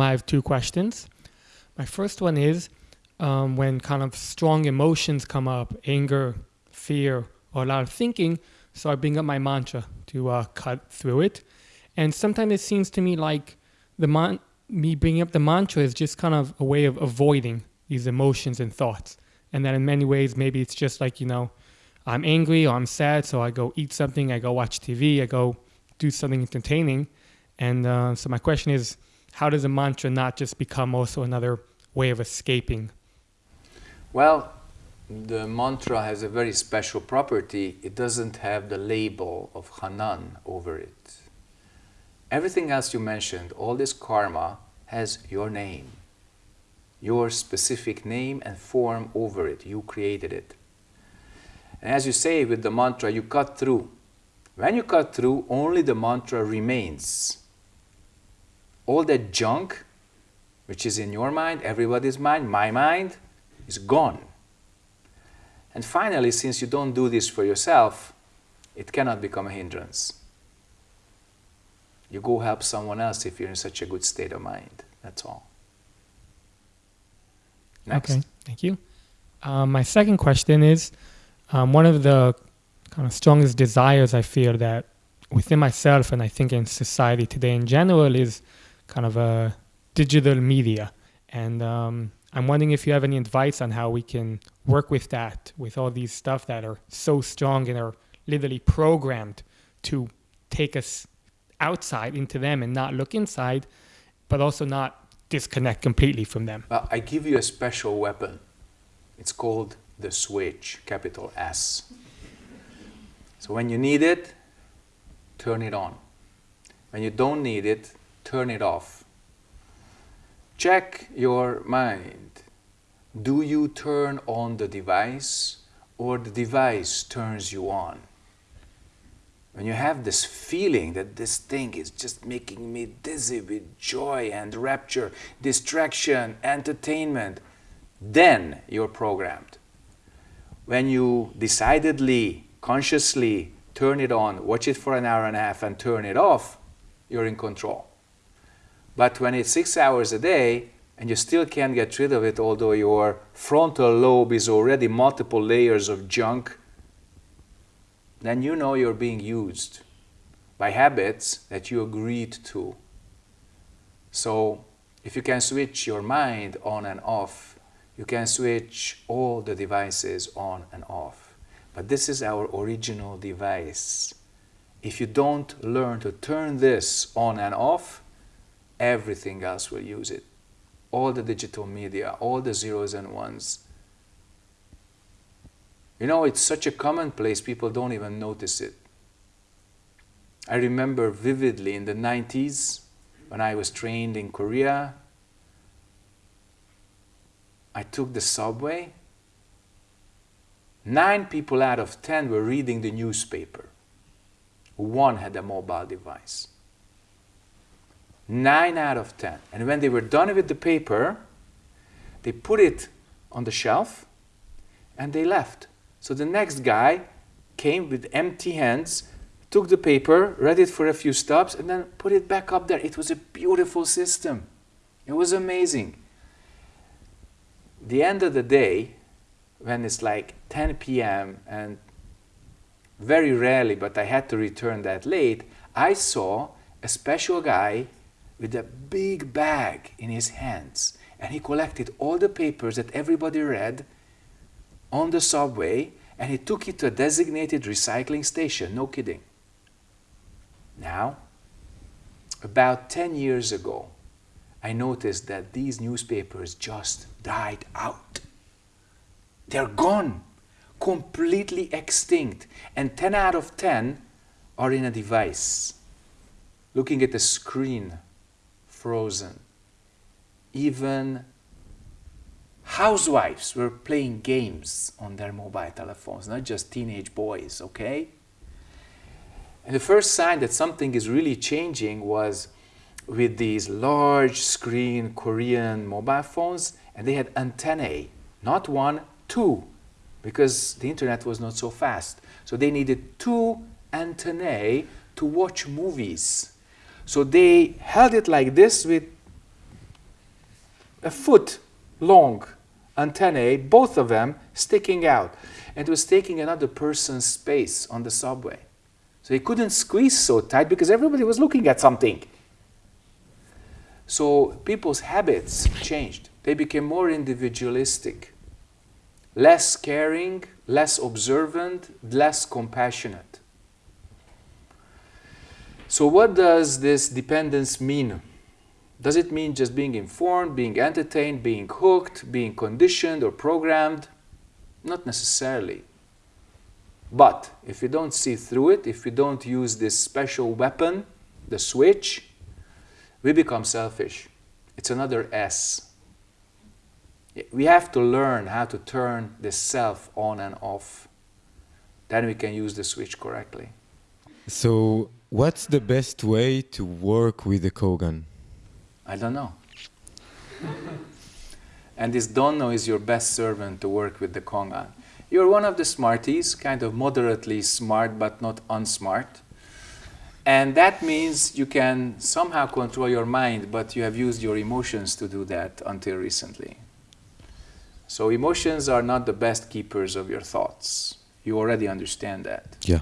I have two questions. My first one is um, when kind of strong emotions come up, anger, fear, or a lot of thinking, so I bring up my mantra to uh, cut through it. And sometimes it seems to me like the man- me bringing up the mantra is just kind of a way of avoiding these emotions and thoughts. And that in many ways, maybe it's just like, you know, I'm angry or I'm sad, so I go eat something, I go watch TV, I go do something entertaining. And uh, so my question is, how does a mantra not just become also another way of escaping? Well, the mantra has a very special property. It doesn't have the label of Hanan over it. Everything else you mentioned, all this karma, has your name, your specific name and form over it. You created it. And as you say with the mantra, you cut through. When you cut through, only the mantra remains. All that junk, which is in your mind, everybody's mind, my mind, is gone. And finally, since you don't do this for yourself, it cannot become a hindrance. You go help someone else if you're in such a good state of mind. That's all. Next. Okay, thank you. Um, my second question is um, one of the kind of strongest desires I feel that within myself and I think in society today in general is kind of a digital media. And um, I'm wondering if you have any advice on how we can work with that, with all these stuff that are so strong and are literally programmed to take us outside into them and not look inside, but also not disconnect completely from them. Well, I give you a special weapon. It's called the switch, capital S. So when you need it, turn it on. When you don't need it, turn it off. Check your mind. Do you turn on the device or the device turns you on? When you have this feeling that this thing is just making me dizzy with joy and rapture, distraction, entertainment, then you're programmed. When you decidedly, consciously turn it on, watch it for an hour and a half, and turn it off, you're in control. But when it's six hours a day and you still can't get rid of it, although your frontal lobe is already multiple layers of junk, then you know you're being used by habits that you agreed to. So if you can switch your mind on and off, you can switch all the devices on and off. But this is our original device. If you don't learn to turn this on and off, everything else will use it. All the digital media, all the zeros and ones, you know, it's such a commonplace, people don't even notice it. I remember vividly in the 90s when I was trained in Korea, I took the subway. Nine people out of ten were reading the newspaper. One had a mobile device. Nine out of ten. And when they were done with the paper, they put it on the shelf and they left. So the next guy came with empty hands, took the paper, read it for a few stops, and then put it back up there. It was a beautiful system. It was amazing. The end of the day, when it's like 10 p.m. and very rarely, but I had to return that late, I saw a special guy with a big bag in his hands. And he collected all the papers that everybody read on the subway and he took it to a designated recycling station, no kidding. Now, about 10 years ago, I noticed that these newspapers just died out. They're gone, completely extinct, and 10 out of 10 are in a device, looking at the screen, frozen. Even housewives were playing games on their mobile telephones, not just teenage boys, okay? And the first sign that something is really changing was with these large screen Korean mobile phones, and they had antennae, not one, two, because the internet was not so fast. So they needed two antennae to watch movies. So they held it like this with a foot long antennae, both of them sticking out. And it was taking another person's space on the subway. So he couldn't squeeze so tight because everybody was looking at something. So people's habits changed. They became more individualistic, less caring, less observant, less compassionate. So what does this dependence mean? Does it mean just being informed, being entertained, being hooked, being conditioned or programmed? Not necessarily. But if we don't see through it, if we don't use this special weapon, the switch, we become selfish. It's another S. We have to learn how to turn the self on and off. Then we can use the switch correctly. So, what's the best way to work with the Kongan? I don't know. and this don't is your best servant to work with the Kongan. You're one of the smarties, kind of moderately smart but not unsmart. And that means you can somehow control your mind, but you have used your emotions to do that until recently. So emotions are not the best keepers of your thoughts. You already understand that. Yeah.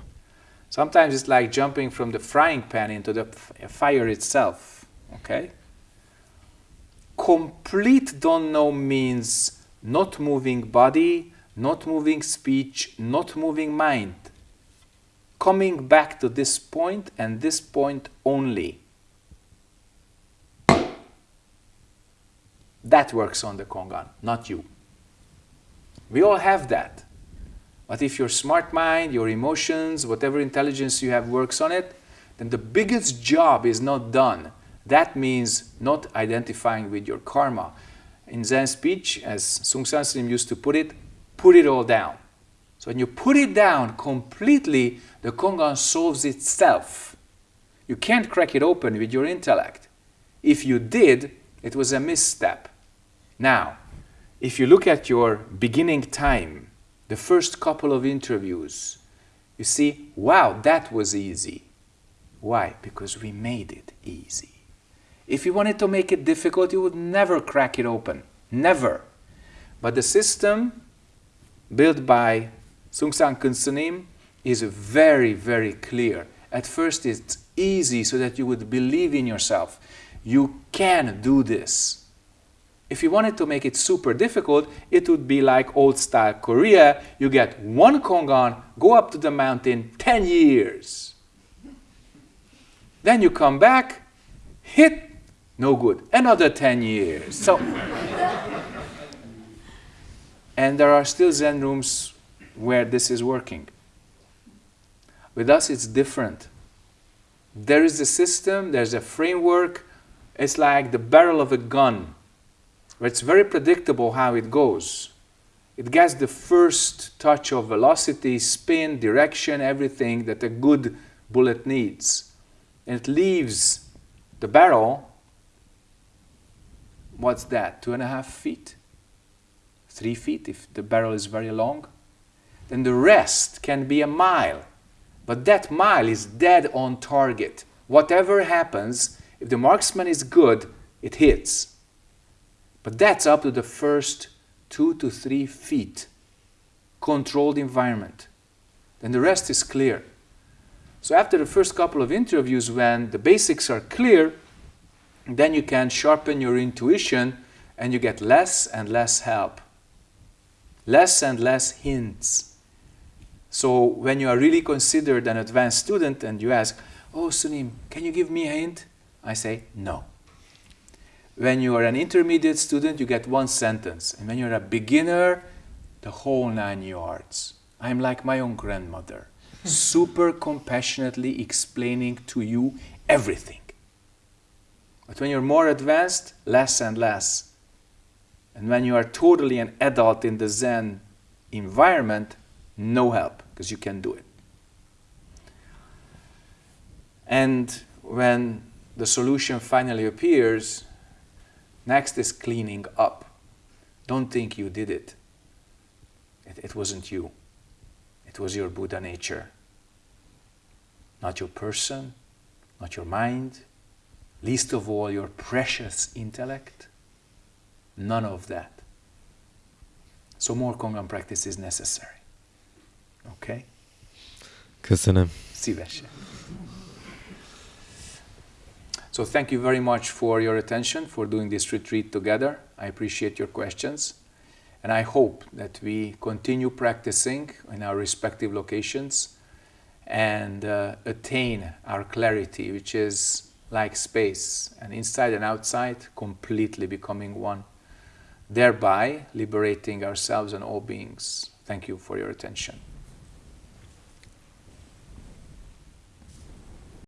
Sometimes it's like jumping from the frying pan into the uh, fire itself. Okay? Complete don't know means not moving body, not moving speech, not moving mind. Coming back to this point and this point only. That works on the Kongan, not you. We all have that. But if your smart mind, your emotions, whatever intelligence you have works on it, then the biggest job is not done. That means not identifying with your karma. In Zen speech, as Seung Sahn Sunim used to put it, put it all down. So when you put it down completely, the Kongan solves itself. You can't crack it open with your intellect. If you did, it was a misstep. Now, if you look at your beginning time, the first couple of interviews, you see, wow, that was easy. Why? Because we made it easy. If you wanted to make it difficult, you would never crack it open. Never. But the system built by Seung Sahn Keun Sunim is very, very clear. At first, it's easy so that you would believe in yourself. You can do this. If you wanted to make it super difficult, it would be like old style Korea. You get one Kongan, go up to the mountain 10 years. Then you come back, hit, no good, another 10 years. So, and there are still Zen rooms where this is working. With us, it's different. There is a system, there's a framework. It's like the barrel of a gun it's very predictable how it goes. It gets the first touch of velocity, spin, direction, everything that a good bullet needs. And it leaves the barrel, what's that, two and a half feet? Three feet if the barrel is very long? Then the rest can be a mile. But that mile is dead on target. Whatever happens, if the marksman is good, it hits. But that's up to the first two to three feet. Controlled environment. Then the rest is clear. So after the first couple of interviews, when the basics are clear, then you can sharpen your intuition and you get less and less help. Less and less hints. So when you are really considered an advanced student and you ask, oh Sunim, can you give me a hint? I say, no. When you are an intermediate student, you get one sentence. And when you're a beginner, the whole nine yards. I'm like my own grandmother, super compassionately explaining to you everything. But when you're more advanced, less and less. And when you are totally an adult in the Zen environment, no help, because you can do it. And when the solution finally appears, Next is cleaning up. Don't think you did it. It, it wasn't you. It was your Buddha nature. Not your person, not your mind, least of all your precious intellect. None of that. So more Kongan practice is necessary. Okay? Köszönöm. Szívesen. So thank you very much for your attention, for doing this retreat together. I appreciate your questions. And I hope that we continue practicing in our respective locations and uh, attain our clarity, which is like space, and inside and outside, completely becoming one, thereby liberating ourselves and all beings. Thank you for your attention.